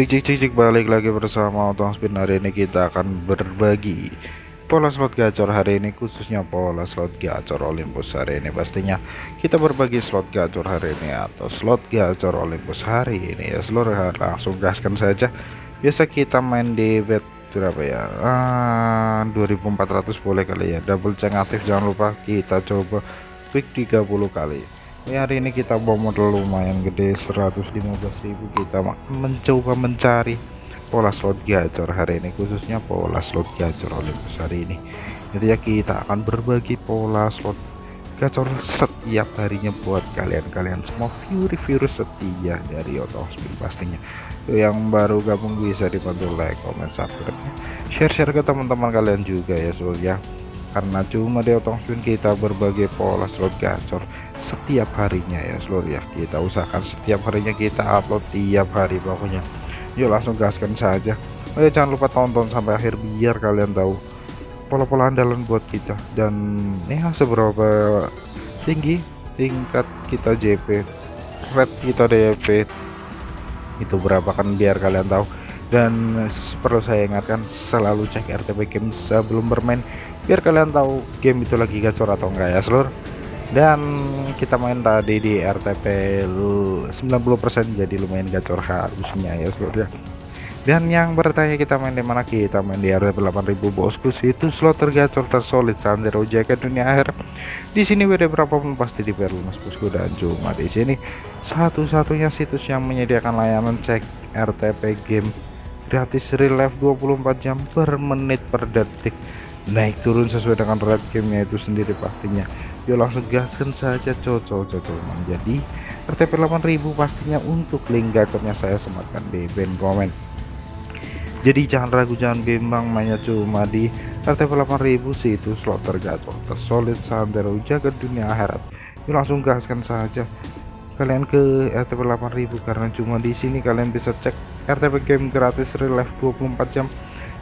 Cik cik cik cik balik lagi bersama Otong Spin. Hari ini kita akan berbagi pola slot gacor hari ini khususnya pola slot gacor Olympus hari ini. Pastinya kita berbagi slot gacor hari ini atau slot gacor Olympus hari ini. Ya seluruh langsung gaskan saja. Biasa kita main di bet berapa ya? Ah, 2400 boleh kali ya. Double check aktif jangan lupa kita coba quick 30 kali ya, hari ini kita bawa modal lumayan gede 115.000 kita mencoba mencari pola slot gacor hari ini khususnya pola slot gacor Olympus hari ini. Jadi ya kita akan berbagi pola slot gacor setiap harinya buat kalian-kalian semua. Virus setia dari Spin pastinya. Yang baru gabung bisa dibantu like comment subscribe share-share ke teman-teman kalian juga ya so ya. Karena cuma di Spin kita berbagi pola slot gacor setiap harinya ya seluruh ya kita usahakan setiap harinya kita upload tiap hari pokoknya. Yuk langsung gaskan saja. Oh ya jangan lupa tonton sampai akhir biar kalian tahu pola-pola andalan buat kita. Dan ya seberapa tinggi tingkat kita JP red kita DP itu berapa kan biar kalian tahu. Dan perlu saya ingatkan selalu cek RTP game sebelum bermain biar kalian tahu game itu lagi gacor atau enggak ya seluruh dan kita main tadi di RTP 90% jadi lumayan gacor harusnya ya seluruh dan yang bertanya kita main di mana? Kita main di RTP 8000 bosku. Itu slot tergacor tersolid Sandero jaket dunia akhir. Di sini WD berapapun pasti di lunas bosku dan cuma di sini. Satu-satunya situs yang menyediakan layanan cek RTP game gratis real life 24 jam per menit per detik. Naik turun sesuai dengan red gamenya itu sendiri pastinya yuk langsung gaskan saja cocok cocok menjadi RTP 8000 pastinya untuk link gacornya saya sematkan di band komen jadi jangan ragu jangan bimbang mainnya cuma di RTP 8000 sih itu slot tergacor tersolid santero jaga dunia akhirat. Yuk langsung gaskan saja kalian ke RTP 8000 karena cuma di sini kalian bisa cek RTP game gratis real life 24 jam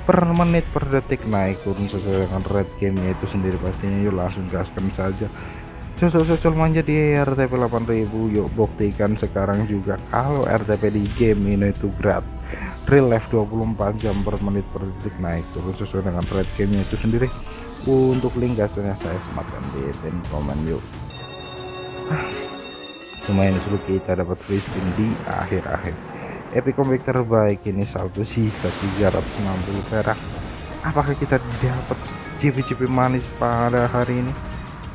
per menit per detik naik turun sesuai dengan red gamenya itu sendiri pastinya. Yuk langsung gaskan saja. Sosok-sosok manja di RTP 8000 yuk buktikan sekarang juga kalau RTP di game ini itu gratis real life 24 jam per menit per detik naik turun sesuai dengan red gamenya itu sendiri. Untuk link gasnya saya sematkan di pin komen yuk. Lumayan seru kita dapat free spin di akhir-akhir epic comeback terbaik ini saldo sisa 360 perak. Apakah kita dapat CP-CP manis pada hari ini?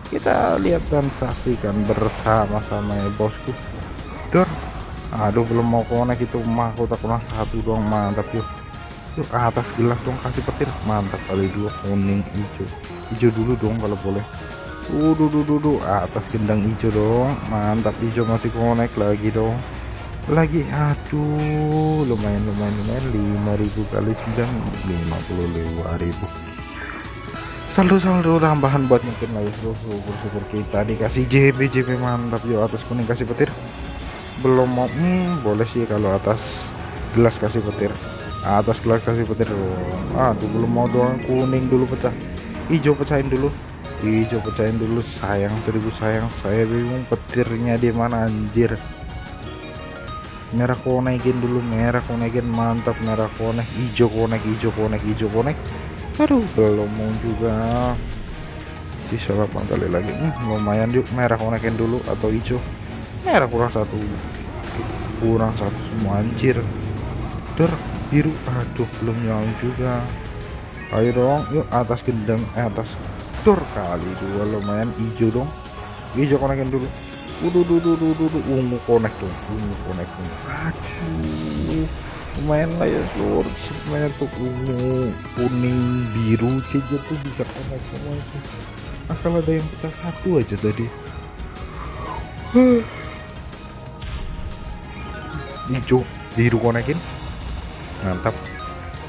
Kita lihat dan saksikan bersama-sama ya bosku. Dor aduh belum mau konek itu mahkota kurang satu doang mantap yuk. Yuk atas gelas dong kasih petir. Mantap kali dua kuning hijau. Hijau dulu dong kalau boleh. Uduh, duh, duh, duh. atas gendang hijau dong. Mantap hijau masih konek lagi dong lagi aduh lumayan lumayan lumayan. 5000 kali 9 55000 saldo-saldo tambahan buat mungkin lah ya syukur-syukur kita dikasih JB JB mantap. Yuk atas kuning kasih petir. Belum mau hmm, boleh sih kalau atas gelas kasih petir. Atas gelas kasih petir. Aduh belum mau doang kuning dulu pecah. Hijau pecahin dulu. Hijau pecahin dulu sayang seribu sayang. Saya bingung petirnya di mana anjir merah konekin dulu merah konekin mantap merah konek hijau konek hijau konek hijau konek aduh belum mau juga. Bisa 8 kali lagi. Hmm, lumayan yuk merah konekin dulu atau hijau. Merah kurang satu. Kurang satu semua anjir. Der biru. Aduh belum nyala juga. Ayo dong yuk atas gendang eh atas. Dor kali dua lumayan hijau dong. Hijau konekin dulu Udah, udah, udah, udah, udah, ungu connect tuh, ungu connect tuh. Aduh, lumayan lah ya seluruh semuanya tuh ungu, kuning, biru, hijau tuh bisa connect semua itu. Asal ada yang pecah satu aja tadi. Hijau, biru konekin, mantap.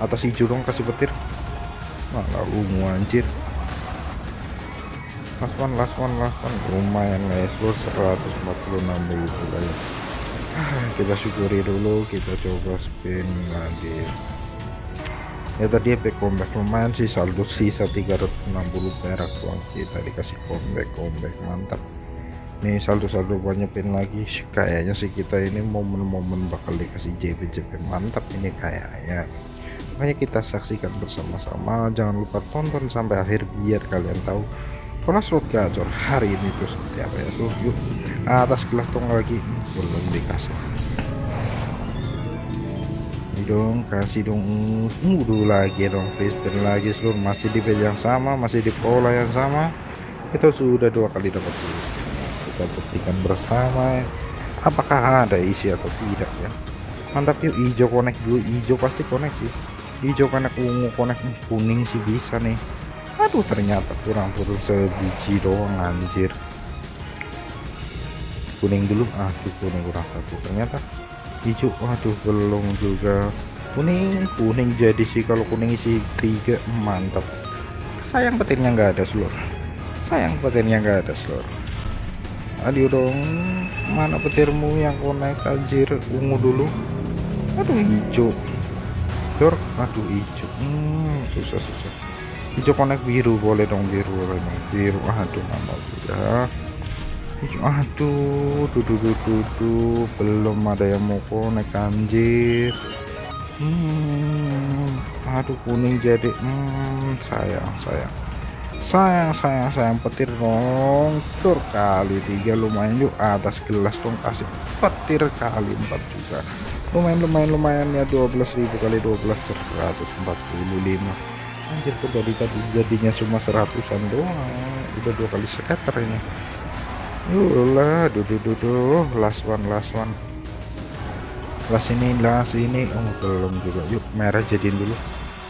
Atas hijau dong kasih petir. Malah ungu anjir last one last one last one. Lumayan guys. Bos 146 ribu guys. Ah, kita syukuri dulu. Kita coba spin lagi. Ya tadi epic comeback lumayan sih. Saldo sisa 360 perak doang kita dikasih comeback comeback. Mantap. Nih saldo-saldo banyak pin lagi. Kayaknya sih kita ini momen-momen bakal dikasih JP-JP mantap ini kayaknya. Makanya kita saksikan bersama-sama. Jangan lupa tonton sampai akhir biar kalian tahu slot gacor hari ini tuh seperti apa ya? Tuh yuk. Atas kelas tong lagi. Belum dikasih. Ini dong kasih dong. Mudu lagi dong freestyle lagi seluruh masih di page yang sama masih di pola yang sama. Kita sudah dua kali dapat dulu kita buktikan bersama. Apakah ada isi atau tidak ya? Mantap yuk. Hijau connect dulu. Hijau pasti connect sih. Hijau connect ungu connect kuning sih bisa nih aduh ternyata kurang turun sebiji doang anjir. Kuning dulu. Aduh kuning kurang satu ternyata hijau. Waduh belum juga. Kuning kuning jadi sih. Kalau kuning isi tiga mantap. Sayang petirnya nggak ada seluruh sayang petirnya nggak ada seluruh aduh dong mana petirmu yang konek anjir? Ungu dulu. Aduh hijau. Dor aduh hijau. Hmm, susah susah hijau konek biru boleh dong biru boleh dong biru aduh mana juga hijau aduh dudu dudu dudu belum ada yang mau konek anjir. Hmm, aduh kuning jadi hmm, sayang sayang. Sayang sayang sayang petir dong tur kali tiga. Lumayan yuk atas gelas dong kasih petir kali empat juga. Lumayan lumayan lumayan ya 12.000 kali 12 145 anjir kok dari tadi jadinya cuma seratusan doang. Udah dua kali scatter ini. Lah duduh duduh last one last one. Last ini last ini. Oh belum juga. Yuk merah jadiin dulu.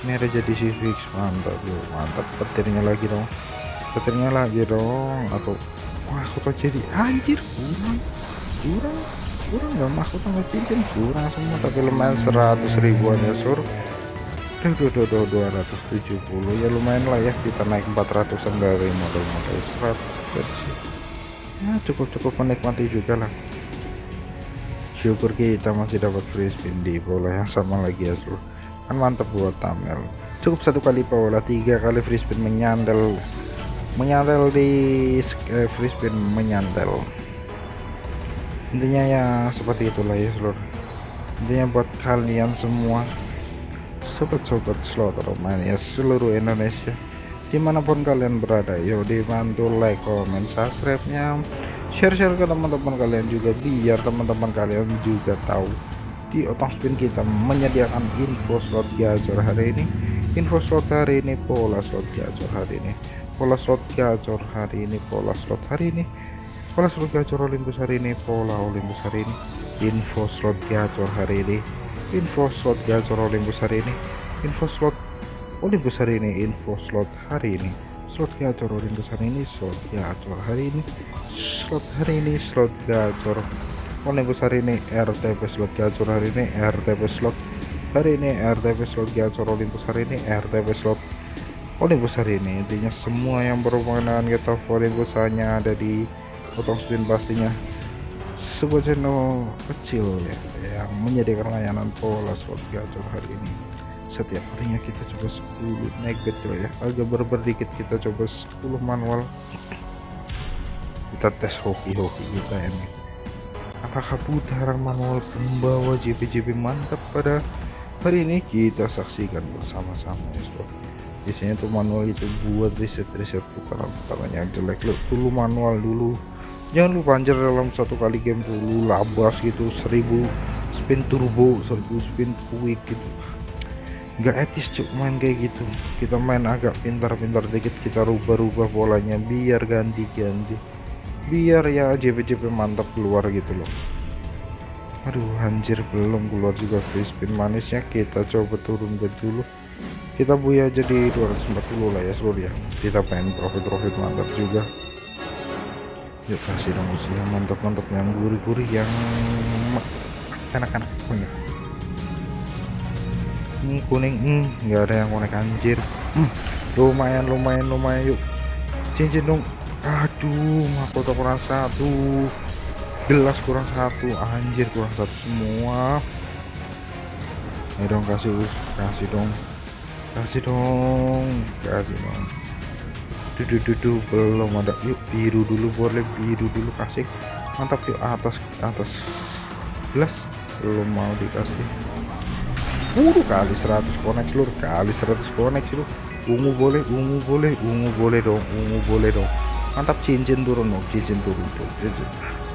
Merah jadi si fix. Mantap yuk. Mantap. Petirnya lagi dong. Petirnya lagi dong. Atau wah aku jadi. Anjir kurang. Kurang. Kurang nggak? Masuk sama cincin kurang semua tapi lumayan 100 ribuan ya sur duh duh duh duh 270 ya lumayan lah ya kita naik 400an dari modal-modal 100 ya cukup-cukup menikmati juga lah. Syukur kita masih dapat free spin di bola yang sama lagi ya sur. Kan mantap buat Tamel cukup satu kali pola tiga kali free spin menyandel. Menyandel di eh, free spin menyandel. Intinya ya seperti itulah ya seluruh intinya buat kalian semua sobat-sobat slot ya seluruh Indonesia di mana pun kalian berada yo dibantu like comment subscribe nya share-share ke teman-teman kalian juga biar teman-teman kalian juga tahu di otak spin kita menyediakan info slot gacor hari ini. Info slot hari ini pola slot gacor hari ini. Pola slot gacor hari ini pola slot hari ini. Pola slot gacor Olympus hari ini pola Olympus hari ini. Info slot gacor hari ini info slot gacor Olympus hari ini. Info slot Olympus hari ini info slot hari ini. Slot gacor Olympus hari ini slot gacor hari ini. Slot hari ini slot gacor Olympus hari ini RTP slot gacor hari ini RTP slot hari ini RTP slot gacor Olympus hari ini RTP slot Olympus hari ini. Intinya semua yang berhubungan dengan kita Olympus hanya ada di potong spin pastinya sebuah channel kecil ya yang menyediakan layanan pola slot gacor hari ini. Setiap harinya kita coba 10 naik betul ya. Agak berber dikit kita coba 10 manual. Kita tes hoki-hoki kita ini. Apakah putaran manual pembawa JP-JP mantap pada hari ini? Kita saksikan bersama-sama ya sob. Biasanya tuh manual itu buat riset-riset putaran-putaran yang jelek. Lo dulu manual dulu jangan lupa anjir dalam satu kali game dulu labas gitu seribu spin turbo seribu spin quick gitu. Nggak etis cuk main kayak gitu. Kita main agak pintar-pintar dikit kita rubah-rubah bolanya biar ganti-ganti. Biar ya JP-JP mantap keluar gitu loh. Aduh anjir belum keluar juga free spin manisnya. Kita coba turun ke dulu. Kita buya jadi 240 lah ya seluruh ya. Kita pengen profit-profit mantap juga yuk kasih dong sih yang mantap-mantap yang gurih-gurih yang enak-enak punya ini kuning. Hmm, ada yang konek anjir. Hmm, lumayan lumayan lumayan. Yuk cincin dong. Aduh mahkota kurang satu. Gelas kurang satu. Anjir kurang satu semua. Ayo dong kasih kasih dong. Kasih dong. Kasih dong duh, duh, duh, duh, belum ada. Yuk biru dulu boleh biru dulu kasih. Mantap yuk atas atas. Belas belum mau dikasih. Waduh kali 100 connect seluruh kali 100 connect seluruh ungu boleh ungu boleh ungu boleh dong ungu boleh dong. Mantap cincin turun dong cincin turun tuh cincin.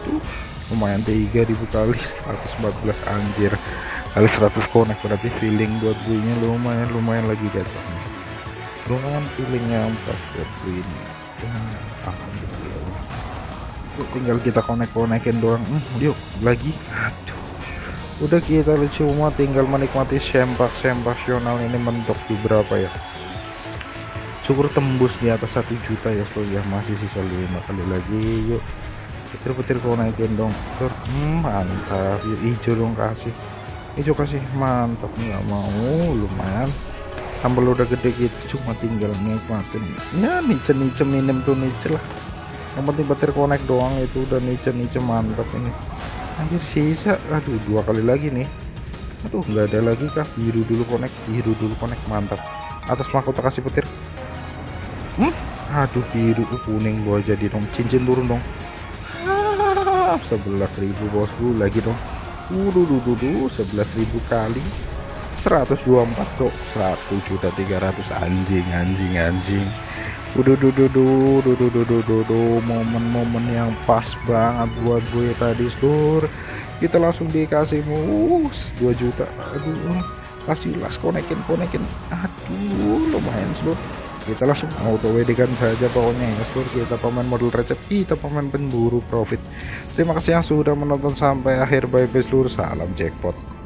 Tuh lumayan 3000 kali 114 anjir. Kali 100 connect berarti feeling buat gue lumayan lumayan lagi jatuhnya lumayan feelingnya pas ini ya, alhamdulillah. Tinggal kita connect connectin doang. Hmm, yuk lagi. Aduh. Udah kita cuma tinggal menikmati sempak sempasional ini mentok di berapa ya? Syukur tembus di atas satu juta ya so ya masih sisa lima kali lagi. Yuk petir-petir kau naikin dong. Tur. Hmm, mantap. Hijau dong kasih. Hijau kasih. Mantap nggak mau. Lumayan sambal udah gede gitu cuma tinggal nikmatin. Ya nice nice minim tuh nice lah. Yang penting petir connect doang itu udah nice nice mantap ini. Anjir sisa. Aduh dua kali lagi nih. Aduh nggak ada lagi kah? Biru dulu connect biru dulu connect mantap. Atas mahkota kasih petir. Hmm? aduh biru uh, kuning gua jadi dong. Cincin turun dong. Ah, 11.000 bosku. Lagi dong. Duh, 11.000 kali 124 kok 1 juta 300 anjing anjing anjing Udah duh duh duh duh duh momen-momen yang pas banget buat gue tadi seluruh kita langsung dikasih mus 2 juta aduh kasih las konekin konekin aduh lumayan seluruh kita langsung auto WD kan saja pokoknya ya seluruh kita pemain model recep kita pemain pemburu profit terima kasih yang sudah menonton sampai akhir bye bye seluruh salam jackpot